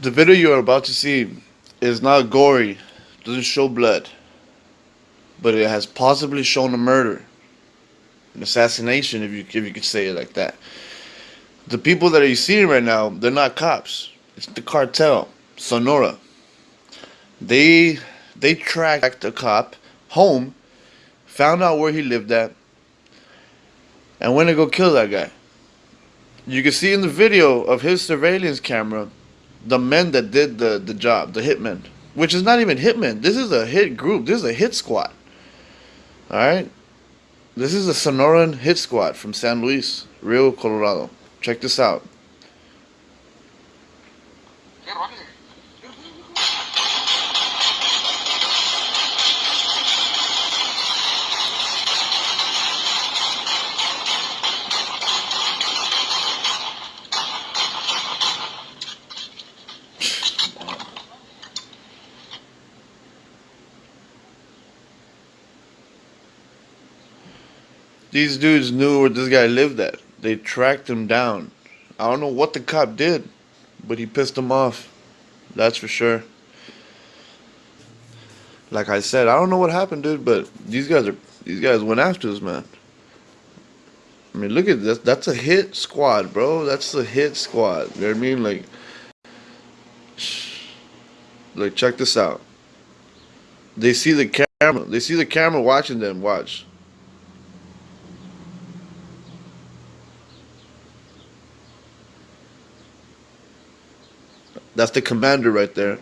The video you are about to see is not gory, doesn't show blood, but it has possibly shown a murder, an assassination, if you if you could say it like that. The people that are seeing right now, they're not cops. It's the cartel, Sonora. They they tracked a cop home, found out where he lived at, and went to go kill that guy. You can see in the video of his surveillance camera the men that did the, the job, the hitmen, which is not even hitmen. This is a hit group. This is a hit squad. All right. This is a Sonoran hit squad from San Luis, Rio, Colorado. Check this out. These dudes knew where this guy lived at. They tracked him down. I don't know what the cop did, but he pissed him off. That's for sure. Like I said, I don't know what happened, dude, but these guys are these guys went after this man. I mean, look at this. That's a hit squad, bro. That's a hit squad. You know what I mean? Like, like check this out. They see the camera. They see the camera watching them. Watch. That's the commander right there.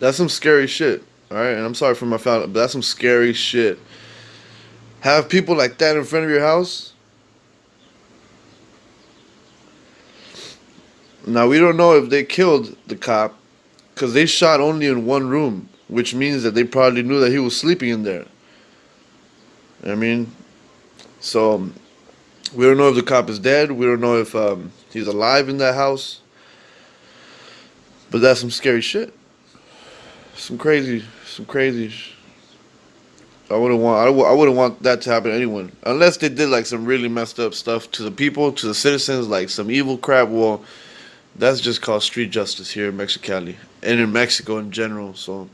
That's some scary shit. All right, and I'm sorry for my family, but that's some scary shit. Have people like that in front of your house? Now we don't know if they killed the cop because they shot only in one room which means that they probably knew that he was sleeping in there. I mean, so um, we don't know if the cop is dead. We don't know if um, he's alive in that house. But that's some scary shit. Some crazy, some crazy. I wouldn't want. I, w- I wouldn't want that to happen to anyone, unless they did like some really messed up stuff to the people, to the citizens, like some evil crap. Well, that's just called street justice here in Mexicali and in Mexico in general. So.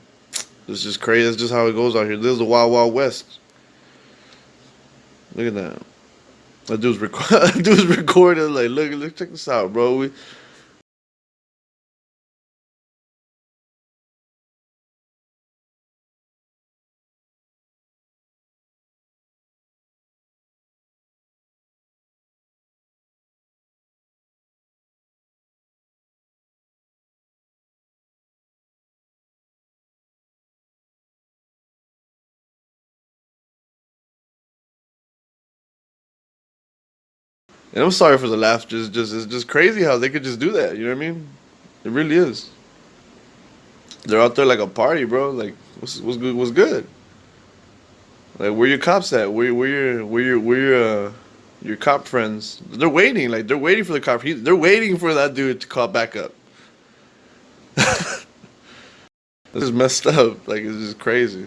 It's just crazy. That's just how it goes out here. This is the Wild Wild West. Look at that. That dude's, rec- that dude's recording. Like, look, look, check this out, bro. We, And I'm sorry for the laugh. Just, just, it's just crazy how they could just do that. You know what I mean? It really is. They're out there like a party, bro. Like, what's, what's good? What's good? Like, where your cops at? Where, where your, where your, where your, uh, your cop friends? They're waiting. Like, they're waiting for the cop. He, they're waiting for that dude to call back up. this is messed up. Like, it's just crazy.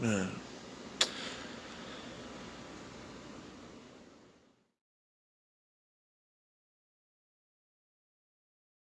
Man.